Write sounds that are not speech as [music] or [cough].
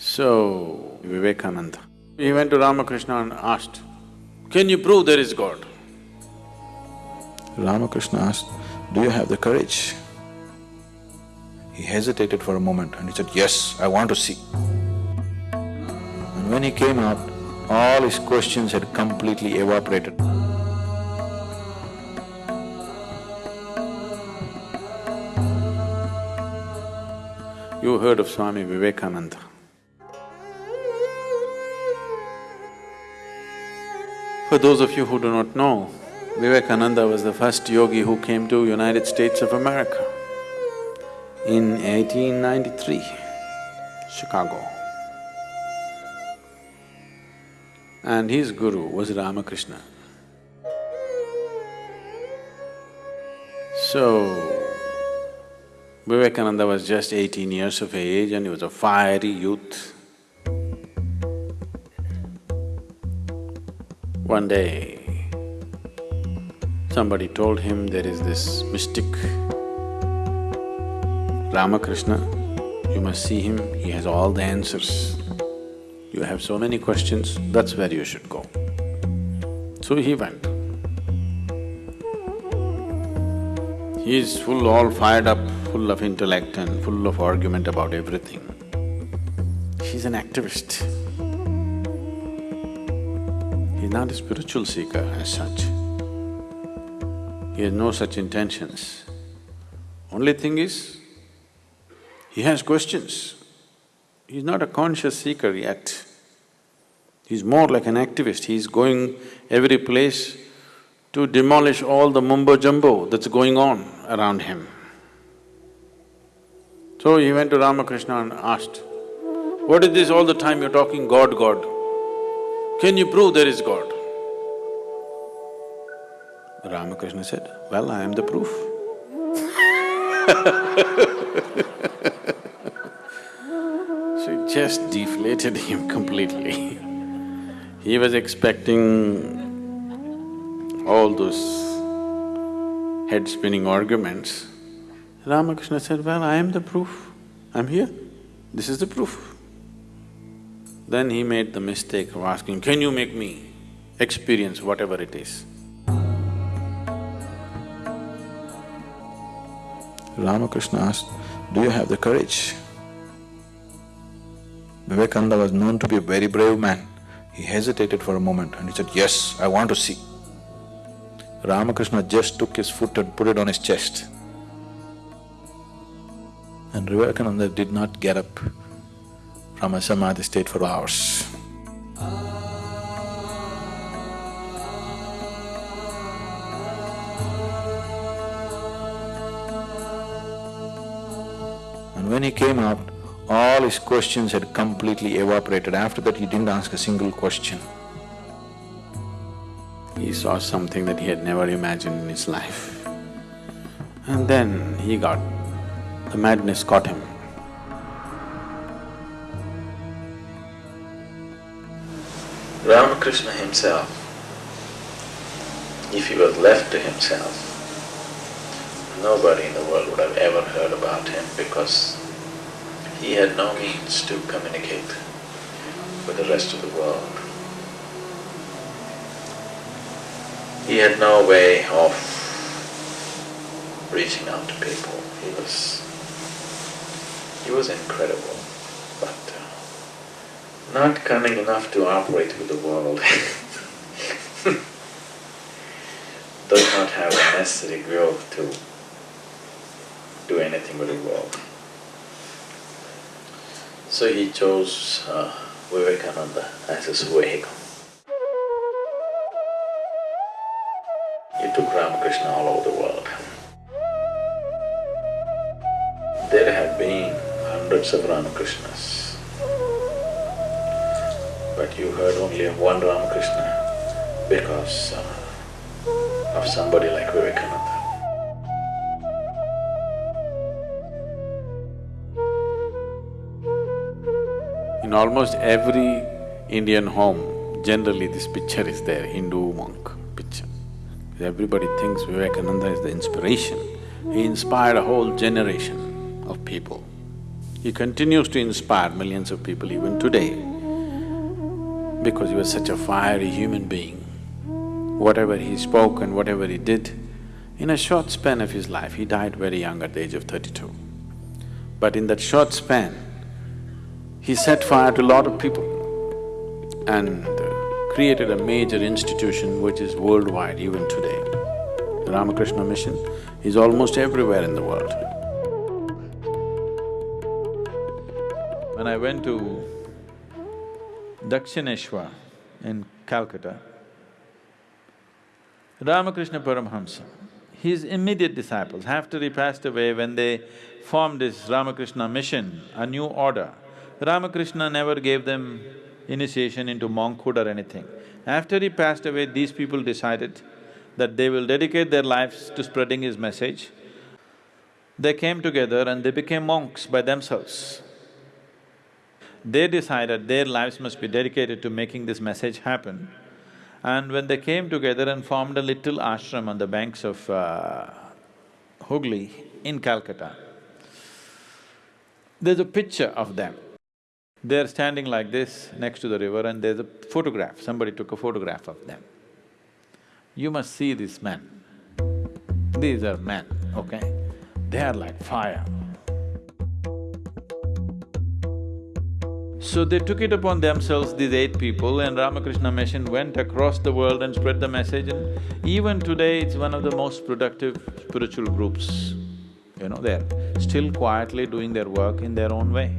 So, Vivekananda, he went to Ramakrishna and asked, can you prove there is God? Ramakrishna asked, do you have the courage? He hesitated for a moment and he said, yes, I want to see. And when he came out, all his questions had completely evaporated. You heard of Swami Vivekananda. For those of you who do not know, Vivekananda was the first yogi who came to United States of America in 1893, Chicago. And his guru was Ramakrishna. So, Vivekananda was just eighteen years of age and he was a fiery youth. One day, somebody told him there is this mystic Ramakrishna, you must see him, he has all the answers. You have so many questions, that's where you should go. So he went. He is full, all fired up, full of intellect and full of argument about everything. He's an activist. He's not a spiritual seeker as such. He has no such intentions. Only thing is, he has questions. He's not a conscious seeker yet. He's more like an activist, he's going every place to demolish all the mumbo jumbo that's going on around him. So he went to Ramakrishna and asked, what is this all the time you're talking God, God? Can you prove there is God? Ramakrishna said, well, I am the proof. [laughs] so it just deflated him completely. he was expecting all those head-spinning arguments. Ramakrishna said, well, I am the proof, I'm here, this is the proof. Then he made the mistake of asking, can you make me experience whatever it is? Ramakrishna asked, do you have the courage? Vivekananda was known to be a very brave man. He hesitated for a moment and he said, yes, I want to see. Ramakrishna just took his foot and put it on his chest. And Vivekananda did not get up from a samadhi state for hours. And when he came out, all his questions had completely evaporated. After that, he didn't ask a single question. He saw something that he had never imagined in his life. And then he got… the madness caught him. Ramakrishna himself, if he was left to himself, nobody in the world would have ever heard about him because he had no means to communicate with the rest of the world. He had no way of reaching out to people. He was… he was incredible, not cunning enough to operate with the world. [laughs] Does not have the necessary growth to do anything with the world. So he chose uh, Vivekananda as his vehicle. He took Ramakrishna all over the world. There have been hundreds of Ramakrishnas, but you heard only of one Ramakrishna because uh, of somebody like Vivekananda. In almost every Indian home, generally this picture is there, Hindu monk picture. Everybody thinks Vivekananda is the inspiration. He inspired a whole generation of people. He continues to inspire millions of people even today because he was such a fiery human being. Whatever he spoke and whatever he did, in a short span of his life, he died very young at the age of thirty-two. But in that short span, he set fire to a lot of people and uh, created a major institution which is worldwide even today. The Ramakrishna mission is almost everywhere in the world. When I went to Dakshineshwar in Calcutta, Ramakrishna Paramhamsa, his immediate disciples, after he passed away, when they formed this Ramakrishna mission, a new order, Ramakrishna never gave them initiation into monkhood or anything. After he passed away, these people decided that they will dedicate their lives to spreading his message. They came together and they became monks by themselves. They decided their lives must be dedicated to making this message happen. And when they came together and formed a little ashram on the banks of uh, Hooghly in Calcutta, there's a picture of them. They're standing like this next to the river and there's a photograph, somebody took a photograph of them. You must see these men. These are men, okay? They are like fire. So they took it upon themselves, these eight people, and Ramakrishna Mission went across the world and spread the message and even today it's one of the most productive spiritual groups. You know, they're still quietly doing their work in their own way.